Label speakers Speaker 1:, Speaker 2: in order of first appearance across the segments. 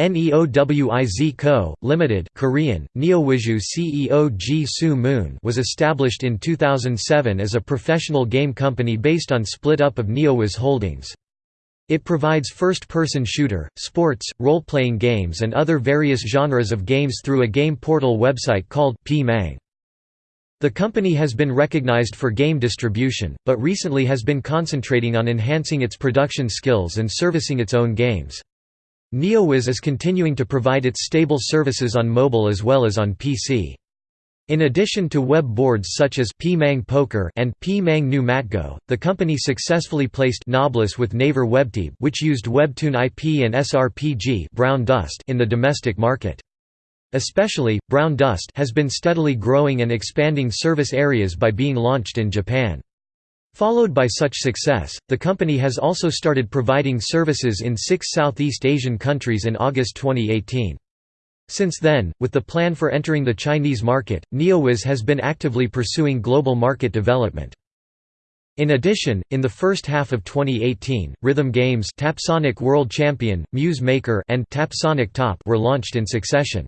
Speaker 1: Neowiz Co., Limited Korean, Neowizhu CEO Ji Soo Moon was established in 2007 as a professional game company based on split-up of Neowiz Holdings. It provides first-person shooter, sports, role-playing games and other various genres of games through a game portal website called P-Mang. The company has been recognized for game distribution, but recently has been concentrating on enhancing its production skills and servicing its own games. Neowiz is continuing to provide its stable services on mobile as well as on PC. In addition to web boards such as P-Mang Poker and P-Mang New Matgo, the company successfully placed Noblesse with Naver Webtoon which used Webtoon IP and SRPG Brown Dust in the domestic market. Especially, Brown Dust has been steadily growing and expanding service areas by being launched in Japan. Followed by such success, the company has also started providing services in six Southeast Asian countries in August 2018. Since then, with the plan for entering the Chinese market, Neowiz has been actively pursuing global market development. In addition, in the first half of 2018, Rhythm Games Tapsonic World Champion, Muse Maker and Tapsonic Top were launched in succession.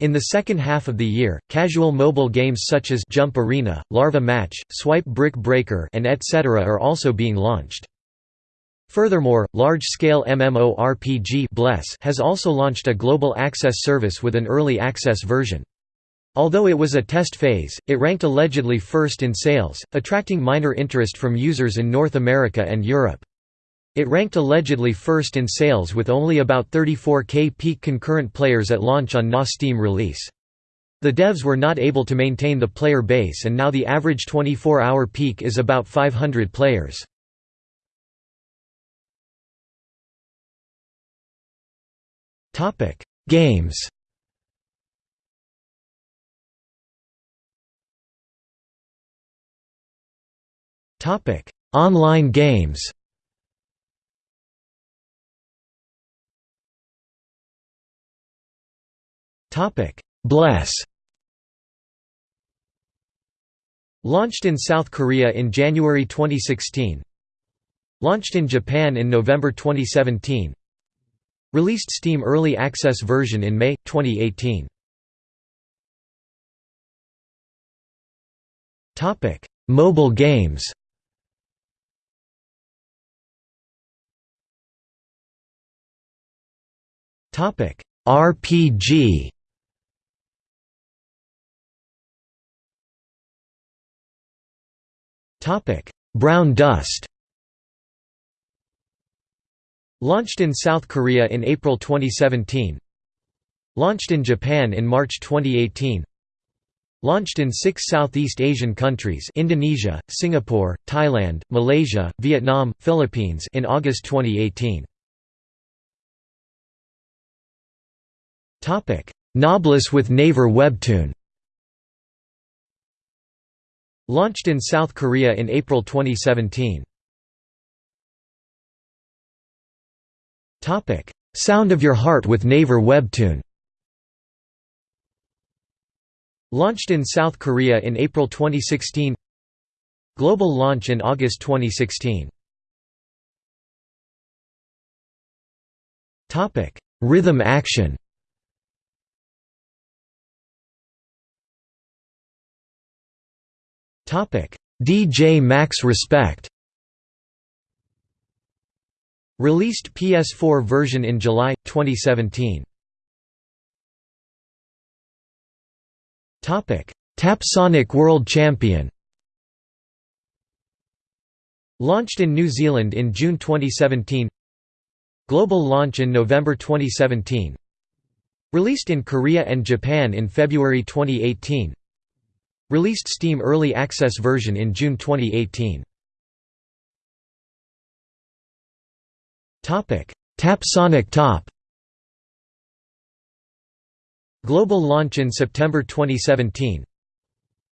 Speaker 1: In the second half of the year, casual mobile games such as Jump Arena, Larva Match, Swipe Brick Breaker and etc. are also being launched. Furthermore, large-scale MMORPG Bless has also launched a global access service with an early access version. Although it was a test phase, it ranked allegedly first in sales, attracting minor interest from users in North America and Europe. It ranked allegedly first in sales with only about 34k peak concurrent players at launch on NA Steam release. The devs were not able to maintain the player base and now the average 24-hour peak is about 500 players. Games Online games Bless. Launched in South Korea in January 2016. Launched in Japan in November 2017. Released Steam Early Access version in May 2018. Topic: Mobile games. Topic: RPG. Topic: Brown dust. Launched in South Korea in April 2017. Launched in Japan in March 2018. Launched in six Southeast Asian countries Indonesia, Singapore, Thailand, Malaysia, Vietnam, Philippines in August 2018. Noblesse with Naver Webtoon Launched in South Korea in April 2017. Sound of Your Heart with Naver Webtoon. Launched in South Korea in April 2016 Global launch in August 2016 Rhythm action DJ Max Respect. Released PS4 version in July, 2017 Tapsonic World Champion. Launched in New Zealand in June 2017 Global launch in November 2017 Released in Korea and Japan in February 2018 Released Steam Early Access version in June 2018. Tapsonic Top. Global launch in September 2017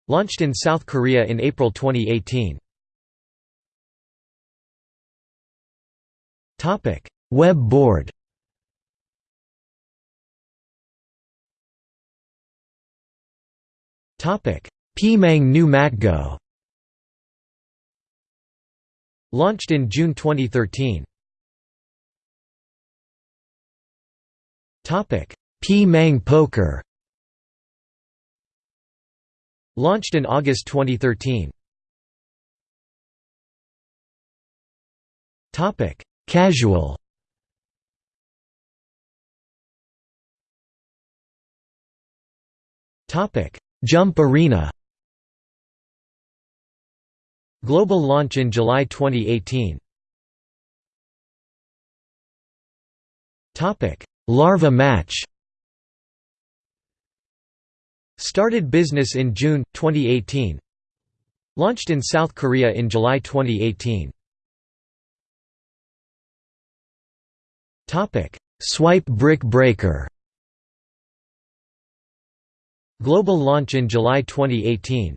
Speaker 1: Launched in South Korea in April 2018 Web board. Topic P-Mang New Matgo Launched in June 2013 P-Mang Poker Launched in August 2013. Topic: Casual. Topic: Jump Arena. Global launch in July 2018. Topic: Larva Match. Started business in June 2018. Launched in South Korea in July 2018. Topic: Swipe Brick Breaker. Global launch in July 2018.